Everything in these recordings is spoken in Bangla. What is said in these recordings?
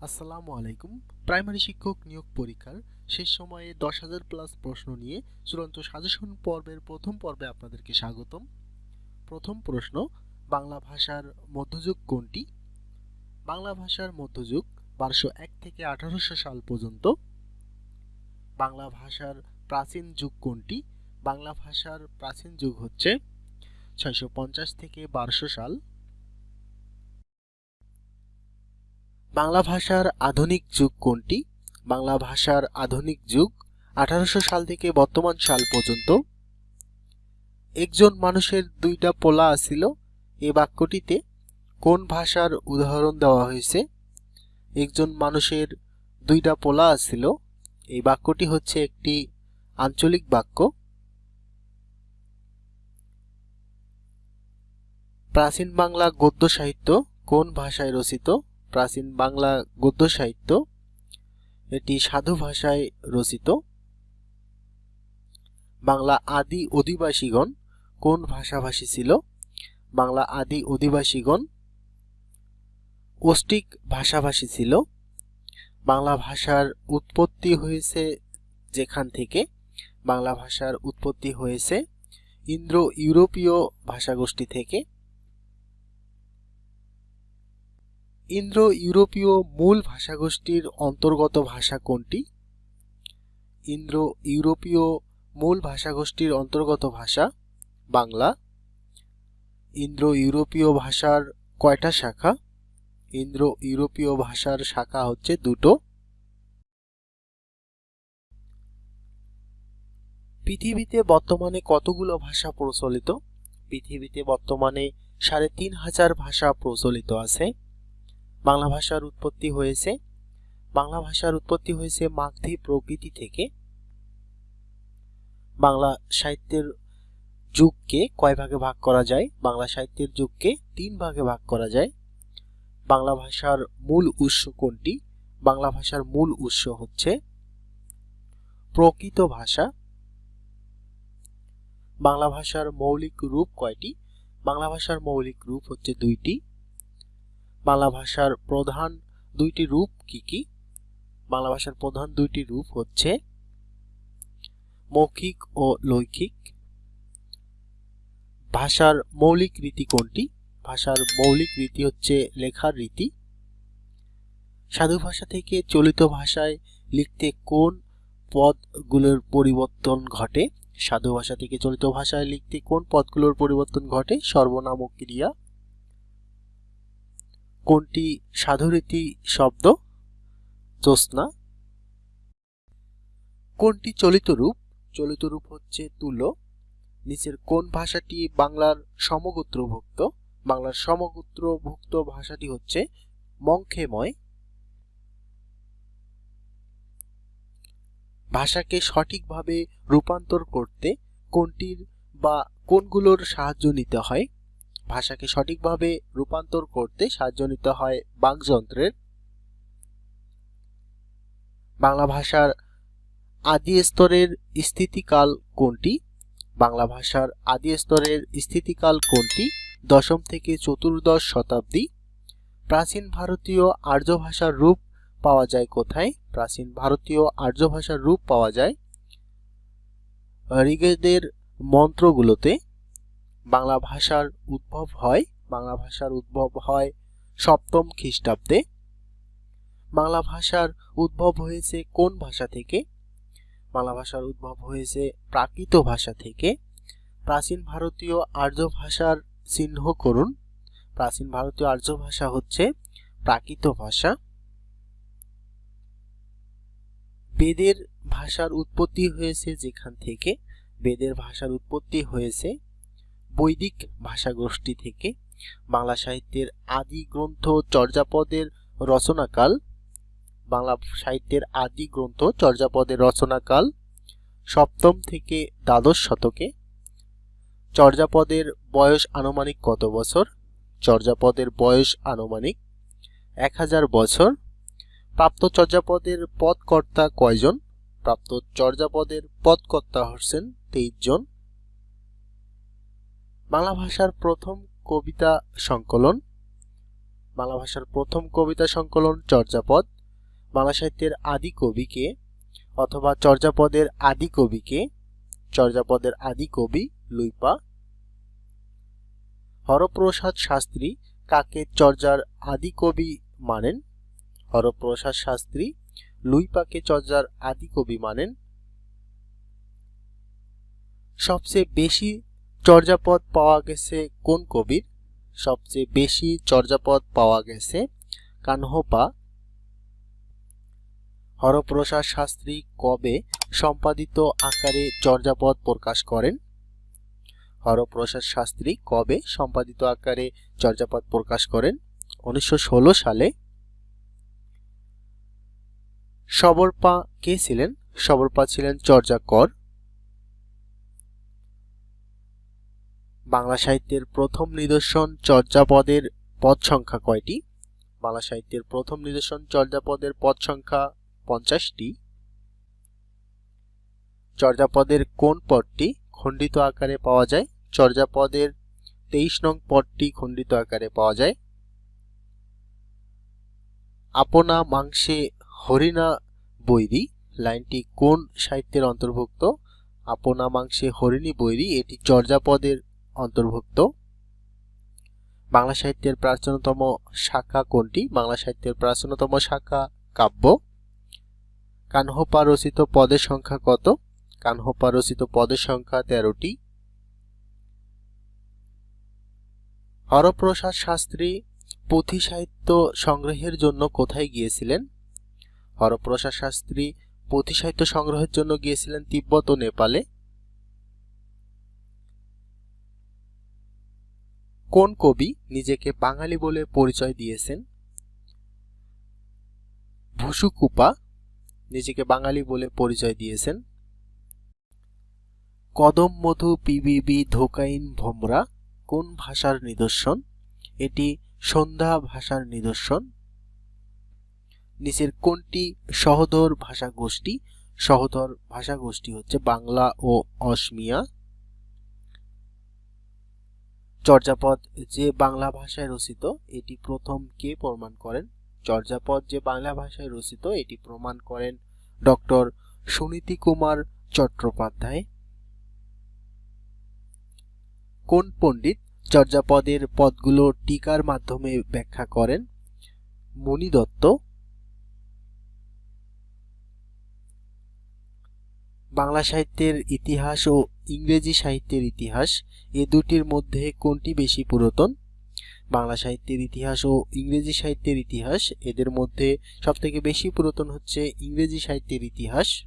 আসসালামু আলাইকুম। প্রাইমারি শিক্ষক নিয়োগ পরীক্ষার শেষ সময়ে দশ হাজার প্লাস প্রশ্ন নিয়ে চূড়ান্ত সাজেশন পর্বের প্রথম পর্বে আপনাদেরকে স্বাগতম। প্রথম প্রশ্ন, বাংলা ভাষার মধ্যযুগ কোনটি? বাংলা ভাষার মধ্যযুগ বারোশো এক থেকে আঠারোশো সাল পর্যন্ত। বাংলা ভাষার প্রাচীন যুগ কোনটি? বাংলা ভাষার প্রাচীন যুগ হচ্ছে ছয়শো পঞ্চাশ থেকে বারোশো সাল। বাংলা ভাষার আধুনিক যুগ কোনটি? বাংলা ভাষার আধুনিক যুগ আঠারোশো সাল থেকে বর্তমান সাল পর্যন্ত। একজন মানুষের দুইটা পোলা আছিল। এ বাক্যটিতে কোন ভাষার উদাহরণ দেওয়া হয়েছে? একজন মানুষের দুইটা পোলা আছিল। এই বাক্যটি হচ্ছে একটি আঞ্চলিক বাক্য। প্রাচীন বাংলা গদ্য সাহিত্য কোন ভাষায় রচিত? প্রাচীন বাংলা গদ্য সাহিত্য। এটি সাধু ভাষায় রচিত। বাংলা আদি অধিবাসীগণ কোন ভাষাভাষী ছিল? বাংলা আদি অধিবাসীগণ অষ্টিক ভাষাভাষী ছিল। বাংলা ভাষার উৎপত্তি হয়েছে যেখান থেকে? বাংলা ভাষার উৎপত্তি হয়েছে ইন্দ্র ইউরোপীয় ভাষাগোষ্ঠী থেকে। ইন্দ্র ইউরোপীয় মূল ভাষাগোষ্ঠীর অন্তর্গত ভাষা কোনটি? ইন্দ্র ইউরোপীয় মূল ভাষাগোষ্ঠীর অন্তর্গত ভাষা বাংলা। ইন্দ্র ইউরোপীয় ভাষার কয়টা শাখা? ইন্দ্র ইউরোপীয় ভাষার শাখা হচ্ছে দুটো। পৃথিবীতে বর্তমানে কতগুলো ভাষা প্রচলিত? পৃথিবীতে বর্তমানে সাড়ে তিন হাজার ভাষা প্রচলিত আছে। বাংলা ভাষার উৎপত্তি হয়েছে। বাংলা ভাষার উৎপত্তি হয়েছে মাগধী প্রকৃতি থেকে। বাংলা সাহিত্যের যুগকে কয় ভাগে ভাগ করা যায়? বাংলা সাহিত্যের যুগকে তিন ভাগে ভাগ করা যায়। বাংলা ভাষার মূল উৎস কোনটি? বাংলা ভাষার মূল উৎস হচ্ছে প্রকৃত ভাষা। বাংলা ভাষার মৌলিক রূপ কয়টি? বাংলা ভাষার মৌলিক রূপ হচ্ছে দুইটি। বাংলা ভাষার প্রধান দুইটি রূপ কি কি? বাংলা ভাষার প্রধান দুইটি রূপ হচ্ছে মৌখিক ও লৈখিক ভাষার মৌলিক রীতি কোনটি? ভাষার মৌলিক রীতি হচ্ছে লেখার রীতি। সাধু ভাষা থেকে চলিত ভাষায় লিখতে কোন পদগুলোর পরিবর্তন ঘটে? সাধু ভাষা থেকে চলিত ভাষায় লিখতে কোন পদগুলোর পরিবর্তন ঘটে? সর্বনামক ক্রিয়া। কোনটি সাধুরীতি শব্দ? জ্যোৎস্না। কোনটি চলিত রূপ? চলিত রূপ হচ্ছে তুলো নিচের কোন ভাষাটি বাংলার সমগোত্রভুক্ত? বাংলার সমগোত্রভুক্ত ভাষাটি হচ্ছে মংখেময় ভাষাকে সঠিকভাবে রূপান্তর করতে কোনটির বা কোনগুলোর সাহায্য নিতে হয়? ভাষাকে সঠিকভাবে রূপান্তর করতে সাহায্য নিতে হয় বাকযন্ত্রের। বাংলা ভাষার আদি স্তরের স্থিতিকাল কোনটি? বাংলা ভাষার আদি স্তরের স্থিতিকাল কোনটি? দশম থেকে চতুর্দশ শতাব্দী। প্রাচীন ভারতীয় আর্য ভাষার রূপ পাওয়া যায় কোথায়? প্রাচীন ভারতীয় আর্য ভাষার রূপ পাওয়া যায় ঋগ্বেদের মন্ত্রগুলোতে। বাংলা ভাষার উদ্ভব হয়, বাংলা ভাষার উদ্ভব হয় সপ্তম খ্রিস্টাব্দে। বাংলা ভাষার উদ্ভব হয়েছে কোন ভাষা থেকে? বাংলা ভাষার উদ্ভব হয়েছে প্রাকৃত ভাষা থেকে। প্রাচীন ভারতীয় আর্য ভাষার চিহ্ন করুন। প্রাচীন ভারতীয় আর্য ভাষা হচ্ছে প্রাকৃত ভাষা। বেদের ভাষার উৎপত্তি হয়েছে যেখান থেকে? বেদের ভাষার উৎপত্তি হয়েছে বৈদিক ভাষাগোষ্ঠী থেকে বাংলা সাহিত্যের আদি গ্রন্থ চর্যাপদের রচনাকাল, বাংলা সাহিত্যের আদি গ্রন্থ চর্যাপদের রচনাকাল সপ্তম থেকে দ্বাদশ শতকে, চর্যাপদের বয়স আনুমানিক কত বছর, চর্যাপদের বয়স আনুমানিক এক হাজার বছর, প্রাপ্ত চর্যাপদের পদকর্তা কয়জন, প্রাপ্ত চর্যাপদের পদকর্তা হচ্ছেন তেইশ জন বাংলা ভাষার প্রথম কবিতা সংকলন, বাংলা ভাষার প্রথম কবিতা সংকলন চর্যাপদ, বাংলা সাহিত্যের আদি কবিকে অথবা চর্যাপদের আদি কবিকে, চর্যাপদের আদি কবি লুইপা। হরপ্রসাদ শাস্ত্রী কাকে চর্যার আদি কবি মানেন? হরপ্রসাদ শাস্ত্রী লুইপাকে চর্যার আদি কবি মানেন? সবচেয়ে বেশি চর্যাপদ পাওয়া গেছে কোন কবির? সবচেয়ে বেশি চর্যাপদ পাওয়া গেছে কানহোপা। হরপ্রসাদ শাস্ত্রী কবে সম্পাদিত আকারে চর্যাপদ প্রকাশ করেন? হরপ্রসাদ শাস্ত্রী কবে সম্পাদিত আকারে চর্যাপদ প্রকাশ করেন? উনিশশো ষোলো সালে। সবরপা কে ছিলেন? সবরপা ছিলেন চর্যাকর। বাংলা সাহিত্যের প্রথম নিদর্শন চর্যাপদের পদ সংখ্যা কয়টি? বাংলা সাহিত্যের প্রথম নিদর্শন চর্যাপদের পদ সংখ্যা পঞ্চাশটি। চর্যাপদের কোন পদটি খণ্ডিত আকারে পাওয়া যায়? চর্যাপদের তেইশ নং পদটি খণ্ডিত আকারে পাওয়া যায়। আপনা মাংসে হরিণা বৈরী, লাইনটি কোন সাহিত্যের অন্তর্ভুক্ত? আপনা মাংসে হরিণী বৈরী, এটি চর্যাপদের অন্তর্ভুক্ত। বাংলা সাহিত্যের প্রাচীনতম শাখা কোনটি? বাংলা সাহিত্যের প্রাচীনতম শাখা কাব্য। কানহপা রচিত পদের সংখ্যা কত? কানহপা রচিত পদের সংখ্যা তেরোটি। হরপ্রসাদ শাস্ত্রী পুঁথি সাহিত্য সংগ্রহের জন্য কোথায় গিয়েছিলেন? হরপ্রসাদ শাস্ত্রী পুঁথি সাহিত্য সংগ্রহের জন্য গিয়েছিলেন তিব্বত ও নেপালে। কোন কবি নিজেকে বাঙালি বলে পরিচয় দিয়েছেন? ভুসুকুপা নিজেকে বাঙালি বলে পরিচয় দিয়েছেন। কদম মধু পিবিবি ধোকাইন ভোমরা কোন ভাষার নিদর্শন? এটি সন্ধ্যা ভাষার নিদর্শন। নিচের কোনটি সহদর ভাষা গোষ্ঠী সহদর ভাষা গোষ্ঠী হচ্ছে বাংলা ও অসমিয়া। চর্যাপদ যে বাংলা ভাষায় রচিত, এটি প্রথম কে প্রমাণ করেন? চর্যাপদ যে বাংলা ভাষায় রচিত, এটি প্রমাণ করেন ডক্টর সুনীতি কুমার চট্টোপাধ্যায়। কোন পণ্ডিত চর্যাপদের পদগুলো টিকার মাধ্যমে ব্যাখ্যা করেন? মণি দত্ত। বাংলা সাহিত্যের ইতিহাস ও ইংরেজি সাহিত্যের ইতিহাস, এ দুটির মধ্যে কোনটি বেশি পুরাতন? বাংলা সাহিত্যের ইতিহাস ও ইংরেজি সাহিত্যের ইতিহাস, এদের মধ্যে সবথেকে বেশি পুরাতন হচ্ছে ইংরেজি সাহিত্যের ইতিহাস।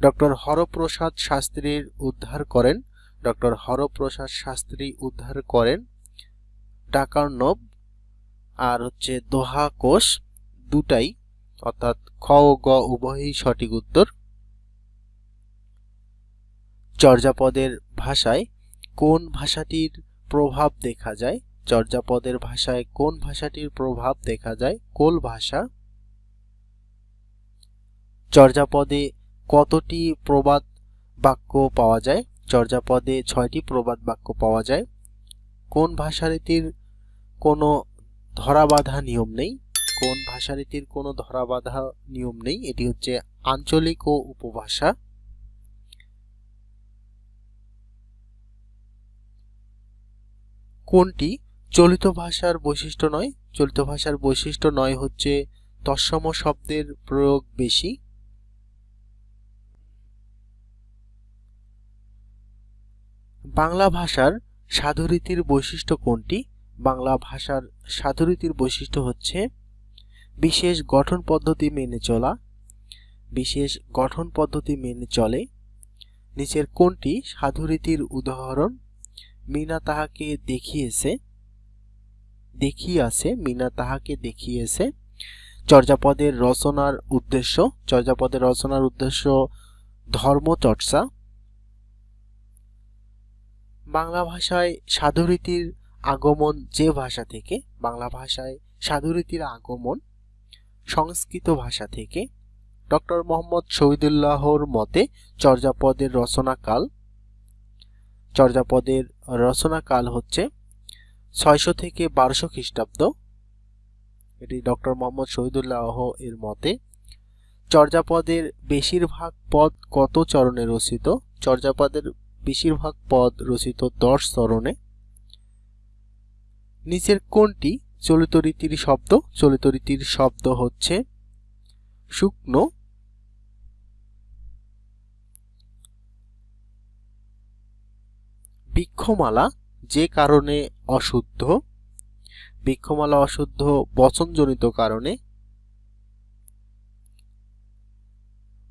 ডক্টর হরপ্রসাদ শাস্ত্রীর উদ্ধার করেন। ডক্টর হরপ্রসাদ শাস্ত্রী উদ্ধার করেন। ডাকার্নব আর হচ্ছে দোহা কোষ দুটাই, অর্থাৎ খ ও গ উভয়ই সঠিক উত্তর। চর্যাপদের ভাষায় কোন ভাষাটির প্রভাব দেখা যায়? চর্যাপদের ভাষায় কোন ভাষাটির প্রভাব দেখা যায়? কোল ভাষা। চর্যাপদে কতটি প্রবাদ বাক্য পাওয়া যায়? চর্যাপদে ছয়টি প্রবাদ বাক্য পাওয়া যায়। কোন ভাষারীতির কোনো ধরাবাধা নিয়ম নেই? কোন ভাষারীতির কোনো ধরাবাধা নিয়ম নেই? এটি হচ্ছে আঞ্চলিক ও উপভাষা। কোনটি? চলিত ভাষার বৈশিষ্ট্য নয়। চলিত ভাষার বৈশিষ্ট্য নয় হচ্ছে তৎসম শব্দের প্রয়োগ বেশি। বাংলা ভাষার সাধুরীতির বৈশিষ্ট্য কোনটি? বাংলা ভাষার সাধুরীতির বৈশিষ্ট্য হচ্ছে বিশেষ গঠন পদ্ধতি মেনে চলা, বিশেষ গঠন পদ্ধতি মেনে চলে। নিচের কোনটি? সাধুরীতির উদাহরণ। মিনা তাহাকে দেখিয়েছে, দেখিয়াছে, মিনা তাহাকে দেখিয়েছে। চর্যাপদের রচনার উদ্দেশ্য, চর্যাপদের রচনার উদ্দেশ্য ধর্মচর্চা। বাংলা ভাষায় সাধুরীতির আগমন যে ভাষা থেকে, বাংলা ভাষায় সাধুরীতির আগমন সংস্কৃত ভাষা থেকে, ডক্টর মোহাম্মদ শহীদুল্লাহর মতে চর্যাপদের রচনাকাল চর্যাপদের রচনাকাল হচ্ছে ছয়শো থেকে বারোশো খ্রিস্টাব্দ। এটি ডক্টর মোহাম্মদ শহীদুল্লাহ এর মতে, চর্যাপদের বেশিরভাগ পদ কত চরণে রচিত? চর্যাপদের বেশিরভাগ পদ রচিত দশ চরণে। নিচের কোনটি? চলিত রীতির শব্দ। চলিত রীতির শব্দ হচ্ছে শুকনো বৃক্ষমালা যে কারণে অশুদ্ধ, বৃক্ষমালা অশুদ্ধ বচনজনিত কারণে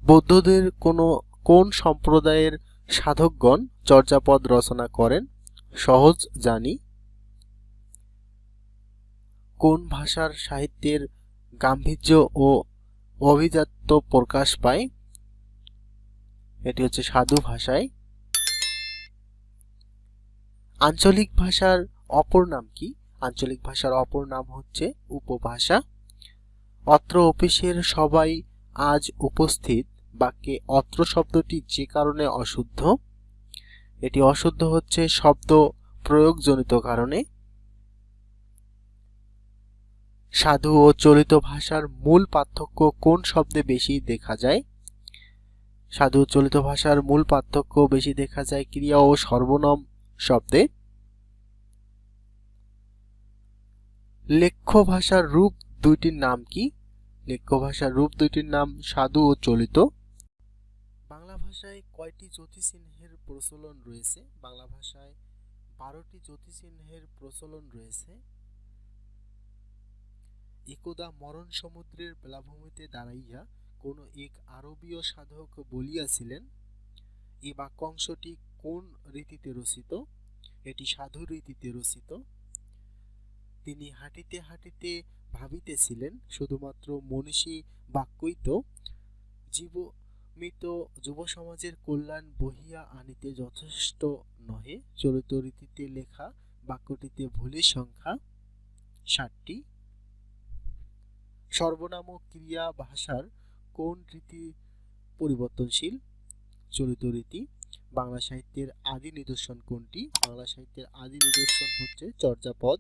বৌদ্ধদের কোনো কোন সম্প্রদায়ের সাধকগণ চর্যাপদ রচনা করেন সহজ জানি। কোন ভাষার সাহিত্যের গাম্ভীর্য ও অভিজাত্য প্রকাশ পায়? এটি হচ্ছে সাধু ভাষায়। আঞ্চলিক ভাষার অপর নাম কি? আঞ্চলিক ভাষার অপর নাম হচ্ছে উপভাষা। অত্র অফিসের সবাই আজ উপস্থিত। বাক্যে অত্র শব্দটি যে কারণে অশুদ্ধ, এটি অশুদ্ধ হচ্ছে শব্দ প্রয়োগজনিত কারণে। সাধু ও চলিত ভাষার মূল পার্থক্য কোন শব্দে বেশি দেখা যায়? সাধু চলিত ভাষার মূল পার্থক্য বেশি দেখা যায় ক্রিয়া ও সর্বনাম শব্দে লেখ্য ভাষার রূপ দুইটির নাম কি? লেখ্য ভাষার রূপ দুইটির নাম সাধু ও চলিত। বাংলা ভাষায় কয়টি জ্যোতিচিহ্নের প্রচলন রয়েছে? বাংলা ভাষায় বারোটি জ্যোতিচিহ্নের প্রচলন রয়েছে। একদা মরণ সমুদ্রের বেলাভূমিতে দাঁড়াইয়া কোন এক আরবীয় সাধক বলিয়াছিলেন, এ বাক্যাংশটি কোন রীতিতে রচিত? এটি সাধু রীতিতে রচিত। তিনি হাঁটিতে হাঁটিতে ভাবিতেছিলেন, শুধুমাত্র মনীষী বাক্যই তো, জীবমিত যুব সমাজের কল্যাণ বহিয়া আনিতে যথেষ্ট নহে। চলিত রীতিতে লেখা বাক্যটিতে ভুলের সংখ্যা ষাটটি। সর্বনাম ক্রিয়া ভাষার কোন রীতি পরিবর্তনশীল? চলিত রীতি বাংলা সাহিত্যের আদি নিদর্শন কোনটি? বাংলা সাহিত্যের আদি নিদর্শন হচ্ছে চর্যাপদ।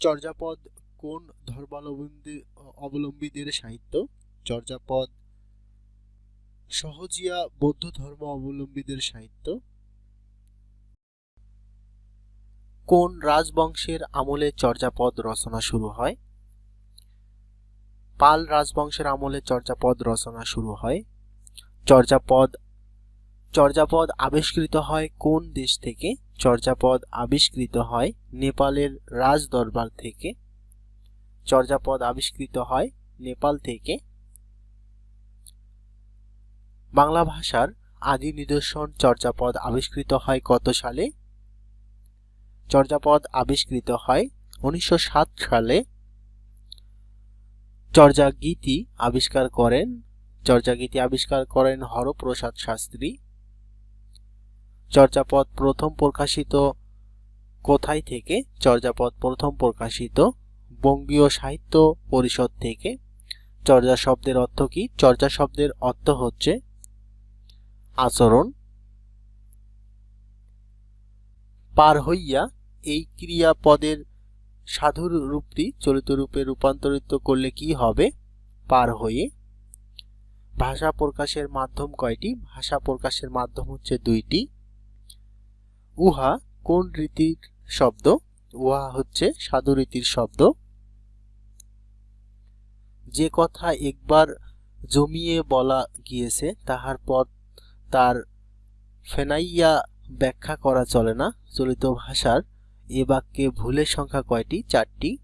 চর্যাপদ কোন ধর্মাবলম্বী, অবলম্বীদের সাহিত্য? চর্যাপদ সহজিয়া বৌদ্ধ ধর্ম অবলম্বীদের সাহিত্য। কোন রাজবংশের আমলে চর্যাপদ রচনা শুরু হয়? পাল রাজবংশের আমলে চর্যাপদ রচনা শুরু হয়। চর্যাপদ চর্যাপদ আবিষ্কৃত হয় কোন দেশ থেকে? চর্যাপদ আবিষ্কৃত হয় নেপালের রাজ দরবার থেকে। চর্যাপদ আবিষ্কৃত হয় নেপাল থেকে। বাংলা ভাষার আদি নিদর্শন চর্যাপদ আবিষ্কৃত হয় কত সালে? চর্যাপদ আবিষ্কৃত হয় উনিশশো সাত সালে। চর্যাগীতি আবিষ্কার করেন। চর্যাগীতি আবিষ্কার করেন হরপ্রসাদ শাস্ত্রী। চর্যাপদ প্রথম প্রকাশিত। কোথায় থেকে চর্যাপদ প্রথম প্রকাশিত? বঙ্গীয় সাহিত্য পরিষদ থেকে। চর্যা শব্দের অর্থ কি? চর্যা শব্দের অর্থ হচ্ছে আচরণ। পার হইয়া এই ক্রিয়াপদের সাধুর রূপটি চলিত রূপে রূপান্তরিত করলে কি হবে? পার হয়ে। ভাষা প্রকাশের মাধ্যম কয়টি? ভাষা প্রকাশের মাধ্যম হচ্ছে দুইটি। উহা কোন রীতির শব্দ? উহা হচ্ছে সাধু রীতির শব্দ। যে কথা একবার জমিয়ে বলা গিয়েছে, তাহার পর তার ফেনাইয়া ব্যাখ্যা করা চলে না। চলিত ভাষার এ বাক্যে ভুলের সংখ্যা কয়টি? চারটি।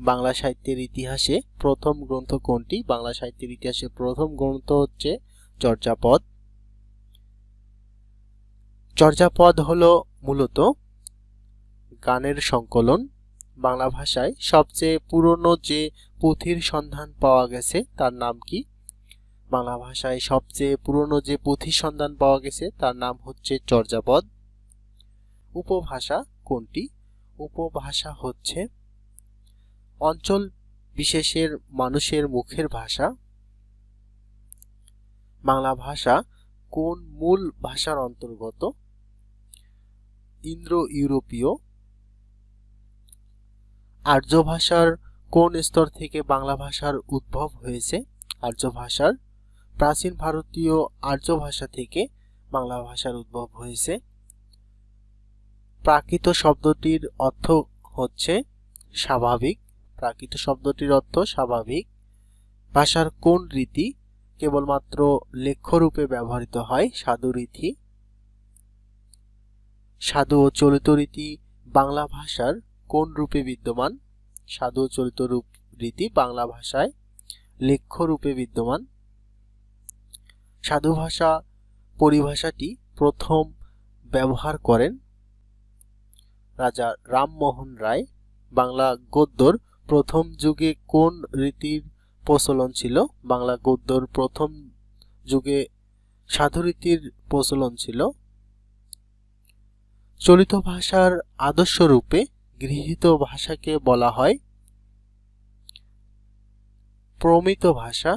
বাংলা সাহিত্যের ইতিহাসে প্রথম গ্রন্থ কোনটি? বাংলা সাহিত্যের ইতিহাসে প্রথম গ্রন্থ হচ্ছে চর্যাপদ। চর্যাপদ হল মূলত গানের সংকলন। বাংলা ভাষায় সবচেয়ে পুরনো যে পুঁথির সন্ধান পাওয়া গেছে, তার নাম কি? বাংলা ভাষায় সবচেয়ে পুরনো যে পুঁথির সন্ধান পাওয়া গেছে, তার নাম হচ্ছে চর্যাপদ। উপভাষা কোনটি? উপভাষা হচ্ছে অঞ্চল বিশেষের মানুষের মুখের ভাষা। বাংলা ভাষা কোন মূল ভাষার অন্তর্গত? ইন্দ্র ইউরোপীয় আর্য ভাষার কোন স্তর থেকে বাংলা ভাষার উদ্ভব হয়েছে? আর্য ভাষার প্রাচীন ভারতীয় আর্য ভাষা থেকে বাংলা ভাষার উদ্ভব হয়েছে। প্রাকৃত শব্দটির অর্থ হচ্ছে স্বাভাবিক। প্রাকৃত শব্দটির অর্থ স্বাভাবিক। ভাষার কোন রীতি কেবলমাত্র লেখ্যরূপে ব্যবহৃত হয়? সাধু রীতি সাধু ও চলিত রীতি বাংলা ভাষার কোন রূপে বিদ্যমান? সাধু ও চলিত রূপ রীতি বাংলা ভাষায় লেখ্য রূপে বিদ্যমান। সাধু ভাষা পরিভাষাটি প্রথম ব্যবহার করেন রাজা রামমোহন রায়। বাংলা গদ্যর প্রথম যুগে কোন রীতির প্রচলন ছিল? বাংলা গদ্যর প্রথম যুগে সাধুরীতির প্রচলন ছিল চলিত ভাষার আদর্শ রূপে গৃহীত ভাষাকে বলা হয় প্রমিত ভাষা।